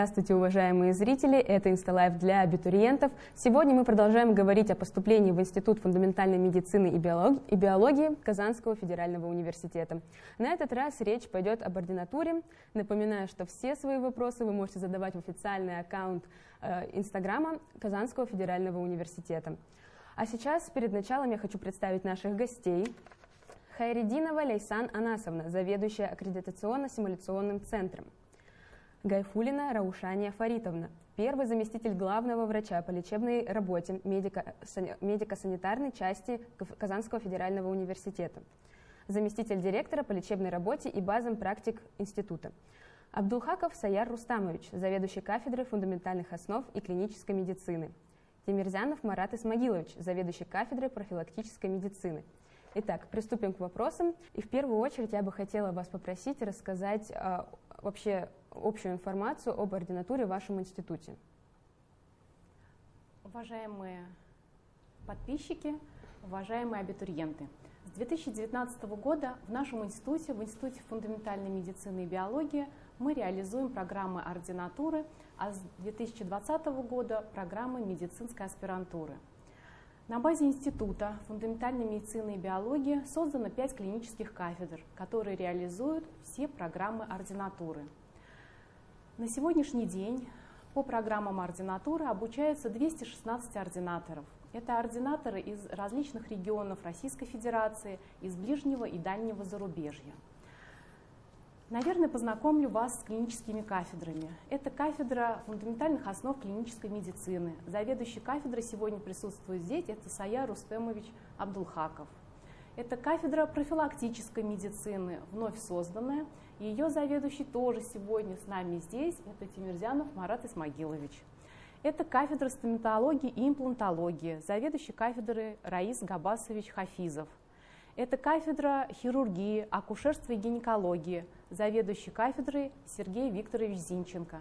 Здравствуйте, уважаемые зрители! Это Insta Live для абитуриентов. Сегодня мы продолжаем говорить о поступлении в Институт фундаментальной медицины и биологии, и биологии Казанского федерального университета. На этот раз речь пойдет об ординатуре. Напоминаю, что все свои вопросы вы можете задавать в официальный аккаунт э, Инстаграма Казанского федерального университета. А сейчас, перед началом, я хочу представить наших гостей. Хайрединова Лейсан Анасовна, заведующая аккредитационно-симуляционным центром. Гайфулина Раушания Фаритовна, первый заместитель главного врача по лечебной работе медико-санитарной части Казанского федерального университета, заместитель директора по лечебной работе и базам практик института. Абдулхаков Саяр Рустамович, заведующий кафедрой фундаментальных основ и клинической медицины. Тимирзянов Марат Исмагилович, заведующий кафедрой профилактической медицины. Итак, приступим к вопросам. И в первую очередь я бы хотела вас попросить рассказать э, вообще общую информацию об ординатуре в вашем институте. Уважаемые подписчики, уважаемые абитуриенты, с 2019 года в нашем институте, в Институте фундаментальной медицины и биологии, мы реализуем программы ординатуры, а с 2020 года программы медицинской аспирантуры. На базе Института фундаментальной медицины и биологии создано пять клинических кафедр, которые реализуют все программы ординатуры – на сегодняшний день по программам ординатуры обучаются 216 ординаторов. Это ординаторы из различных регионов Российской Федерации, из ближнего и дальнего зарубежья. Наверное, познакомлю вас с клиническими кафедрами. Это кафедра фундаментальных основ клинической медицины. Заведующий кафедрой сегодня присутствует здесь, это Сая Рустемович Абдулхаков. Это кафедра профилактической медицины, вновь созданная. Ее заведующий тоже сегодня с нами здесь, это Тимирзянов Марат Исмагилович. Это кафедра стоматологии и имплантологии, заведующий кафедры Раис Габасович Хафизов. Это кафедра хирургии, акушерства и гинекологии, заведующий кафедрой Сергей Викторович Зинченко.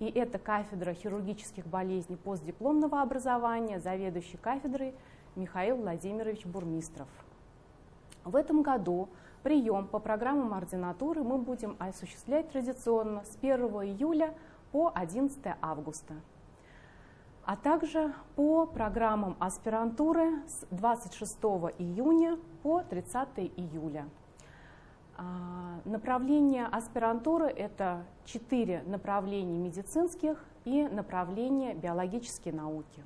И это кафедра хирургических болезней постдипломного образования, заведующий кафедрой Михаил Владимирович Бурмистров. В этом году прием по программам ординатуры мы будем осуществлять традиционно с 1 июля по 11 августа, а также по программам аспирантуры с 26 июня по 30 июля. А, направления аспирантуры – это четыре направления медицинских и направления биологические науки.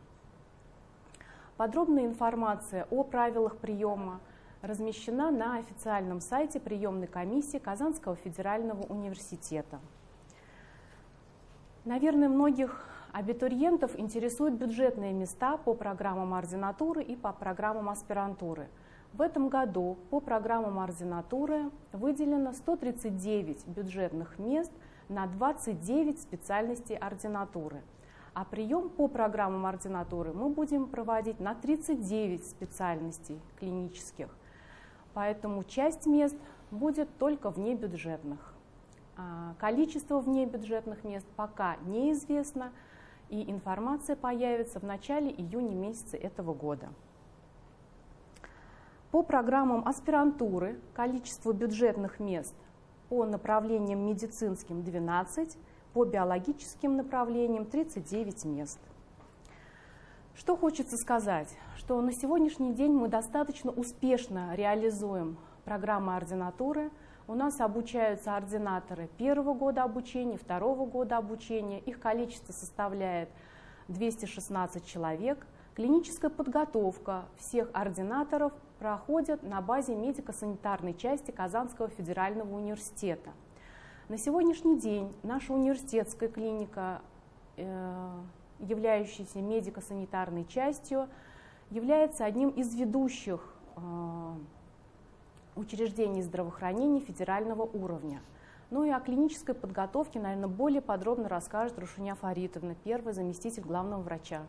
Подробная информация о правилах приема – размещена на официальном сайте приемной комиссии Казанского федерального университета. Наверное, многих абитуриентов интересуют бюджетные места по программам ординатуры и по программам аспирантуры. В этом году по программам ординатуры выделено 139 бюджетных мест на 29 специальностей ординатуры. А прием по программам ординатуры мы будем проводить на 39 специальностей клинических поэтому часть мест будет только внебюджетных. А, количество внебюджетных мест пока неизвестно, и информация появится в начале июня месяца этого года. По программам аспирантуры количество бюджетных мест по направлениям медицинским 12, по биологическим направлениям 39 мест. Что хочется сказать, что на сегодняшний день мы достаточно успешно реализуем программы ординатуры. У нас обучаются ординаторы первого года обучения, второго года обучения. Их количество составляет 216 человек. Клиническая подготовка всех ординаторов проходит на базе медико-санитарной части Казанского федерального университета. На сегодняшний день наша университетская клиника э, являющийся медико-санитарной частью, является одним из ведущих э, учреждений здравоохранения федерального уровня. Ну и о клинической подготовке, наверное, более подробно расскажет Рушиня Фаритовна, первый заместитель главного врача.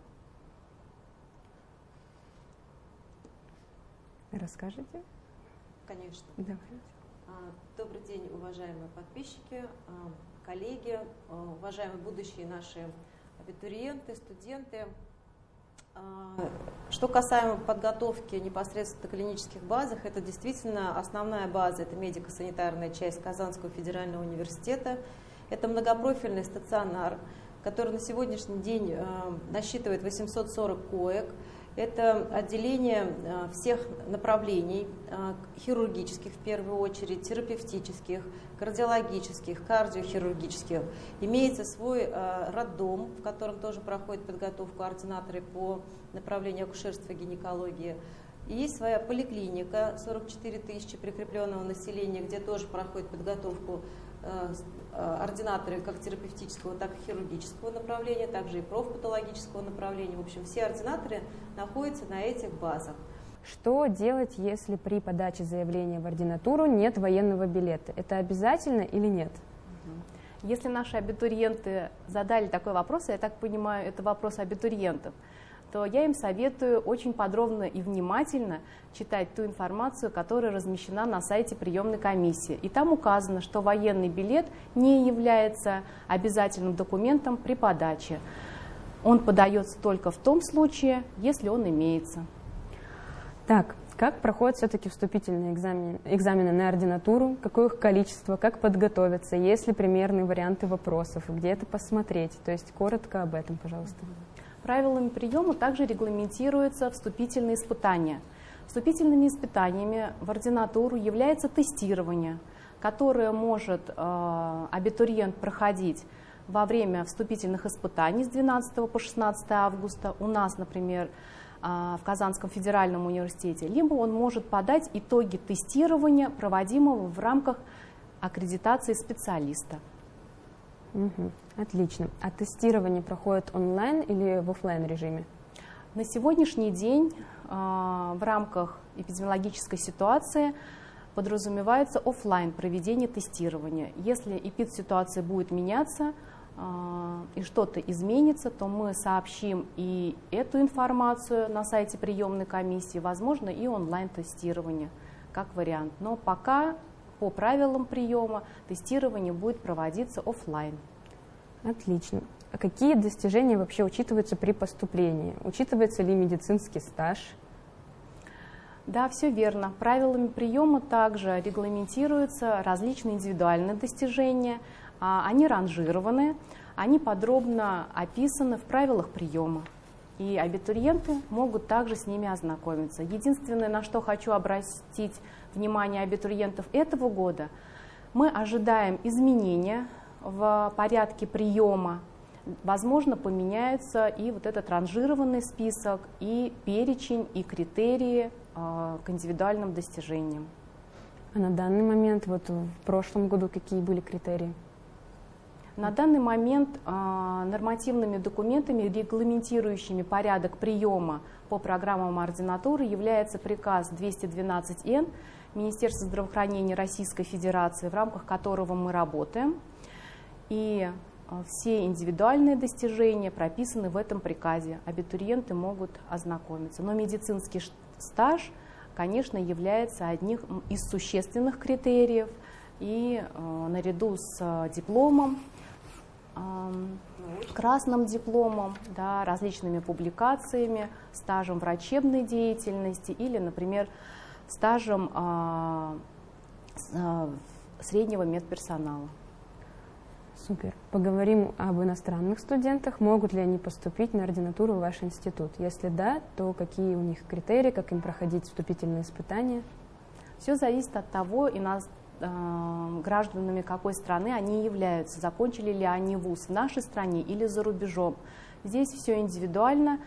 Расскажите? Конечно. Давайте. А, добрый день, уважаемые подписчики, а, коллеги, а, уважаемые будущие наши абитуриенты, студенты. А, что касаемо подготовки непосредственно клинических базах, это действительно основная база, это медико-санитарная часть Казанского федерального университета. Это многопрофильный стационар, который на сегодняшний день э, насчитывает 840 коек. Это отделение э, всех направлений, э, хирургических в первую очередь, терапевтических, кардиологических, кардиохирургических. Имеется свой роддом, в котором тоже проходит подготовку ординаторы по направлению акушерства и гинекологии. И есть своя поликлиника, 44 тысячи прикрепленного населения, где тоже проходит подготовку ординаторы как терапевтического, так и хирургического направления, также и профпатологического направления. В общем, все ординаторы находятся на этих базах. Что делать, если при подаче заявления в ординатуру нет военного билета? Это обязательно или нет? Если наши абитуриенты задали такой вопрос, я так понимаю, это вопрос абитуриентов, то я им советую очень подробно и внимательно читать ту информацию, которая размещена на сайте приемной комиссии. И там указано, что военный билет не является обязательным документом при подаче. Он подается только в том случае, если он имеется. Так, как проходят все-таки вступительные экзамены, экзамены на ординатуру, какое их количество, как подготовиться, есть ли примерные варианты вопросов, где это посмотреть? То есть коротко об этом, пожалуйста. Правилами приема также регламентируются вступительные испытания. Вступительными испытаниями в ординатуру является тестирование, которое может э, абитуриент проходить во время вступительных испытаний с 12 по 16 августа у нас, например, э, в Казанском федеральном университете, либо он может подать итоги тестирования, проводимого в рамках аккредитации специалиста. Угу. Отлично. А тестирование проходит онлайн или в офлайн режиме? На сегодняшний день э, в рамках эпидемиологической ситуации подразумевается офлайн проведение тестирования. Если эпид-ситуация будет меняться э, и что-то изменится, то мы сообщим и эту информацию на сайте приемной комиссии, возможно, и онлайн-тестирование как вариант. Но пока по правилам приема тестирование будет проводиться офлайн. Отлично. А какие достижения вообще учитываются при поступлении? Учитывается ли медицинский стаж? Да, все верно. Правилами приема также регламентируются различные индивидуальные достижения. А, они ранжированы, они подробно описаны в правилах приема. И абитуриенты могут также с ними ознакомиться. Единственное, на что хочу обратить внимание абитуриентов этого года, мы ожидаем изменения в порядке приема. Возможно, поменяется и вот этот ранжированный список, и перечень, и критерии э, к индивидуальным достижениям. А на данный момент, вот в прошлом году, какие были критерии? На данный момент э, нормативными документами, регламентирующими порядок приема по программам ординатуры, является приказ 212Н Министерства здравоохранения Российской Федерации, в рамках которого мы работаем. И э, все индивидуальные достижения прописаны в этом приказе. Абитуриенты могут ознакомиться. Но медицинский стаж, конечно, является одним из существенных критериев. И э, наряду с э, дипломом, красным дипломом, да, различными публикациями, стажем врачебной деятельности или, например, стажем а, а, среднего медперсонала. Супер. Поговорим об иностранных студентах. Могут ли они поступить на ординатуру в ваш институт? Если да, то какие у них критерии, как им проходить вступительные испытания? Все зависит от того, и нас, э, гражданами какой страны они являются, закончили ли они вуз в нашей стране или за рубежом. Здесь все индивидуально.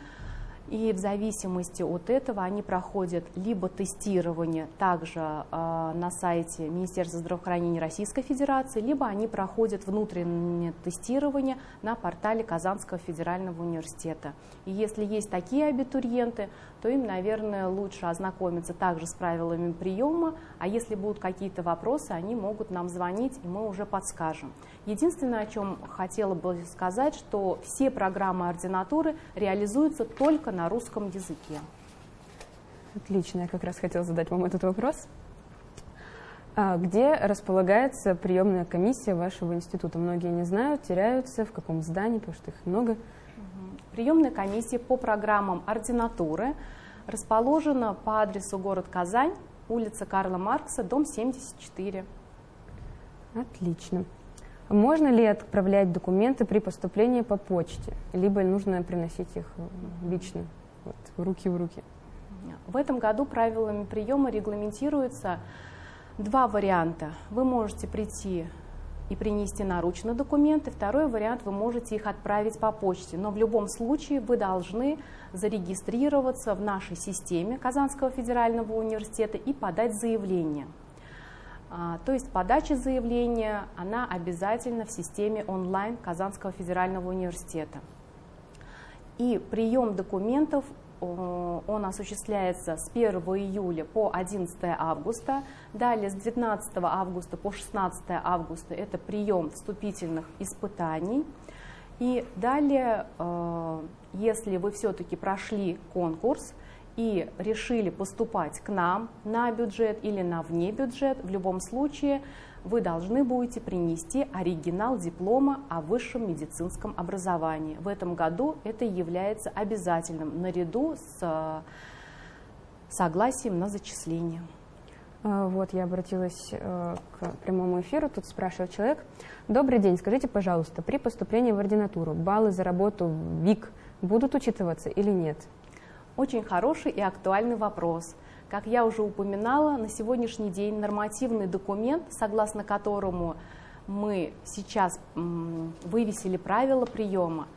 И в зависимости от этого они проходят либо тестирование также э, на сайте Министерства здравоохранения Российской Федерации, либо они проходят внутреннее тестирование на портале Казанского федерального университета. И если есть такие абитуриенты, то им, наверное, лучше ознакомиться также с правилами приема, а если будут какие-то вопросы, они могут нам звонить, и мы уже подскажем. Единственное, о чем хотела бы сказать, что все программы ординатуры реализуются только на русском языке. Отлично, я как раз хотела задать вам этот вопрос. А где располагается приемная комиссия вашего института? Многие не знают, теряются, в каком здании, потому что их много. Приемная комиссия по программам ординатуры расположена по адресу город Казань, улица Карла Маркса, дом 74. Отлично. Можно ли отправлять документы при поступлении по почте, либо нужно приносить их лично, вот, руки в руки? В этом году правилами приема регламентируется два варианта. Вы можете прийти и принести наручно документы. Второй вариант, вы можете их отправить по почте. Но в любом случае вы должны зарегистрироваться в нашей системе Казанского федерального университета и подать заявление. А, то есть подача заявления, она обязательно в системе онлайн Казанского федерального университета. И прием документов он осуществляется с 1 июля по 11 августа. Далее с 19 августа по 16 августа это прием вступительных испытаний. И далее, э, если вы все-таки прошли конкурс и решили поступать к нам на бюджет или на вне бюджет, в любом случае вы должны будете принести оригинал диплома о высшем медицинском образовании. В этом году это является обязательным наряду с э, согласием на зачисление. А, вот я обратилась э, к прямому эфиру, тут спрашивает человек. Добрый день, скажите, пожалуйста, при поступлении в ординатуру баллы за работу в ВИК будут учитываться или нет? Очень хороший и актуальный вопрос. Как я уже упоминала, на сегодняшний день нормативный документ, согласно которому мы сейчас вывесили правила приема,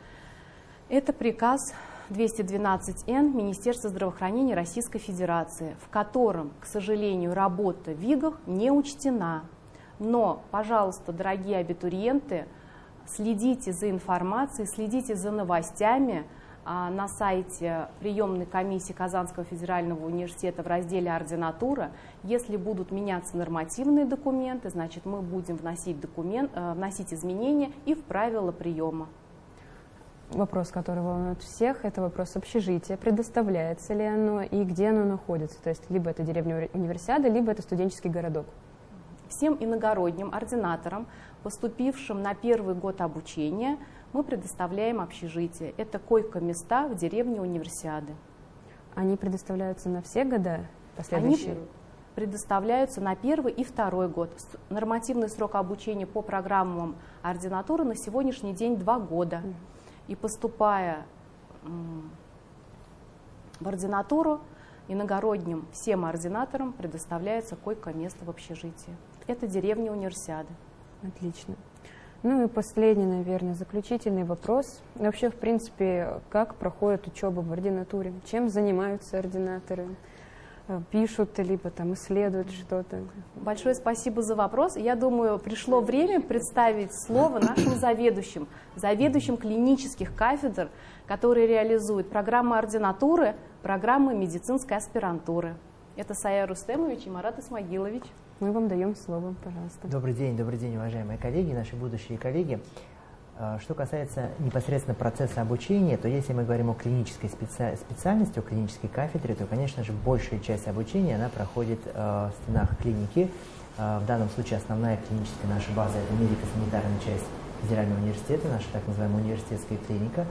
это приказ 212Н Министерства здравоохранения Российской Федерации, в котором, к сожалению, работа в ВИГах не учтена. Но, пожалуйста, дорогие абитуриенты, следите за информацией, следите за новостями, на сайте приемной комиссии Казанского федерального университета в разделе «Ординатура». Если будут меняться нормативные документы, значит мы будем вносить, документ, э, вносить изменения и в правила приема. Вопрос, который волнует всех, это вопрос общежития. Предоставляется ли оно и где оно находится? То есть либо это деревня универсиада, либо это студенческий городок. Всем иногородним ординаторам, поступившим на первый год обучения, мы предоставляем общежитие. Это койко-места в деревне Универсиады. Они предоставляются на все года последующие? Они предоставляются на первый и второй год. Нормативный срок обучения по программам ординатуры на сегодняшний день два года. И поступая в ординатуру, иногородним всем ординаторам предоставляется койко-место в общежитии. Это деревня Универсиады. Отлично. Ну и последний, наверное, заключительный вопрос. Вообще, в принципе, как проходит учеба в ординатуре? Чем занимаются ординаторы? Э, пишут, либо там исследуют что-то? Большое спасибо за вопрос. Я думаю, пришло время представить слово нашим заведующим, заведующим клинических кафедр, которые реализуют программы ординатуры, программы медицинской аспирантуры. Это Сая Рустемович и Марат Исмагилович. Мы вам даем слово, пожалуйста. Добрый день, добрый день, уважаемые коллеги, наши будущие коллеги. А, что касается непосредственно процесса обучения, то если мы говорим о клинической специ... специальности, о клинической кафедре, то, конечно же, большая часть обучения она проходит э, в стенах клиники. Э, в данном случае основная клиническая наша база – это медико-санитарная часть Федерального университета, наша так называемая университетская клиника.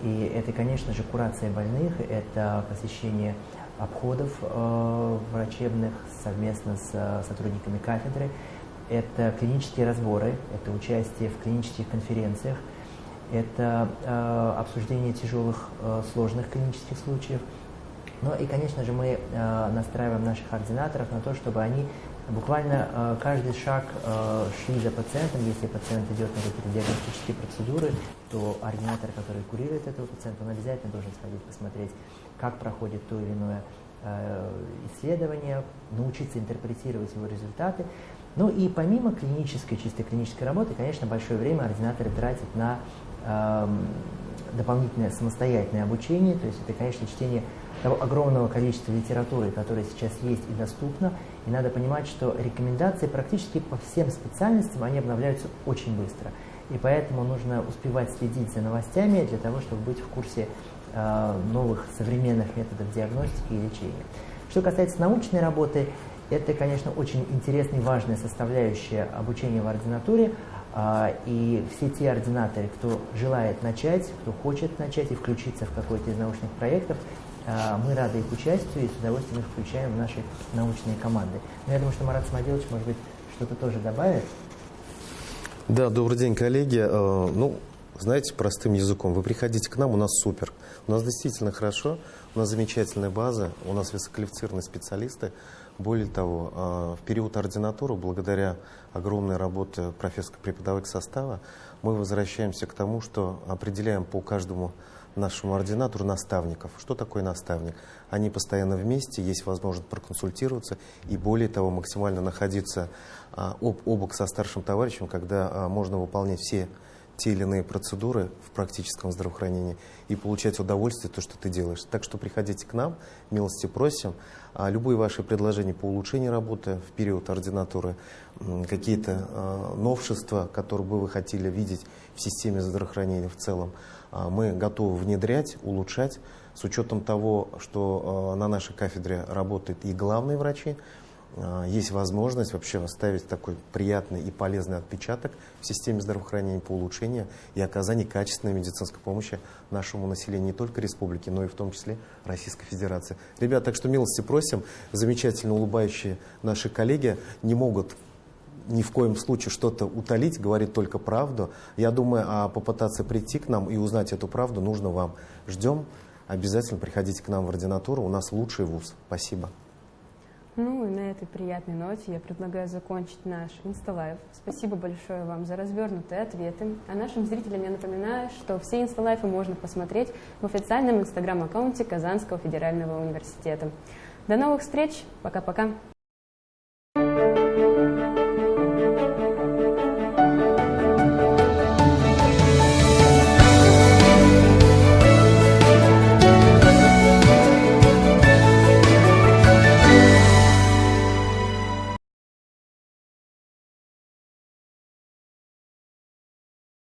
И это, конечно же, курация больных, это посещение обходов э, врачебных совместно с э, сотрудниками кафедры. Это клинические разборы, это участие в клинических конференциях, это э, обсуждение тяжелых, э, сложных клинических случаев. Ну и, конечно же, мы э, настраиваем наших ординаторов на то, чтобы они буквально э, каждый шаг э, шли за пациентом. Если пациент идет на какие-то диагностические процедуры, то ординатор, который курирует этого пациента, он обязательно должен сходить посмотреть, как проходит то или иное э, исследование, научиться интерпретировать его результаты. Ну и помимо клинической, чисто клинической работы, конечно, большое время ординаторы тратят на э, дополнительное самостоятельное обучение, то есть это, конечно, чтение того огромного количества литературы, которая сейчас есть и доступна, и надо понимать, что рекомендации практически по всем специальностям, они обновляются очень быстро. И поэтому нужно успевать следить за новостями для того, чтобы быть в курсе Э, новых современных методов диагностики и лечения. Что касается научной работы, это, конечно, очень интересная и важная составляющая обучения в ординатуре. Э, и все те ординаторы, кто желает начать, кто хочет начать и включиться в какой-то из научных проектов, э, мы рады их участию и с удовольствием их включаем в наши научные команды. Но я думаю, что Марат Самоделович, может быть, что-то тоже добавит. Да, добрый день, коллеги. Э, ну, знаете, простым языком, вы приходите к нам, у нас супер. У нас действительно хорошо, у нас замечательная база, у нас высококвалифицированные специалисты. Более того, э, в период ординатуры, благодаря огромной работе профессорско-преподавательского состава, мы возвращаемся к тому, что определяем по каждому нашему ординатору наставников. Что такое наставник? Они постоянно вместе, есть возможность проконсультироваться и более того максимально находиться а, об, обок со старшим товарищем, когда а, можно выполнять все те или иные процедуры в практическом здравоохранении и получать удовольствие то, что ты делаешь. Так что приходите к нам, милости просим. А любые ваши предложения по улучшению работы в период ординатуры, какие-то а, новшества, которые бы вы хотели видеть в системе здравоохранения в целом, а, мы готовы внедрять, улучшать, с учетом того, что а, на нашей кафедре работают и главные врачи, есть возможность вообще оставить такой приятный и полезный отпечаток в системе здравоохранения по улучшению и оказанию качественной медицинской помощи нашему населению не только республики, но и в том числе Российской Федерации. Ребята, так что милости просим, замечательно улыбающие наши коллеги не могут ни в коем случае что-то утолить, говорит только правду. Я думаю, а попытаться прийти к нам и узнать эту правду нужно вам. Ждем. Обязательно приходите к нам в ординатуру. У нас лучший вуз. Спасибо. Ну и на этой приятной ноте я предлагаю закончить наш инсталайв. Спасибо большое вам за развернутые ответы. А нашим зрителям я напоминаю, что все инсталайфы можно посмотреть в официальном инстаграм-аккаунте Казанского федерального университета. До новых встреч. Пока-пока.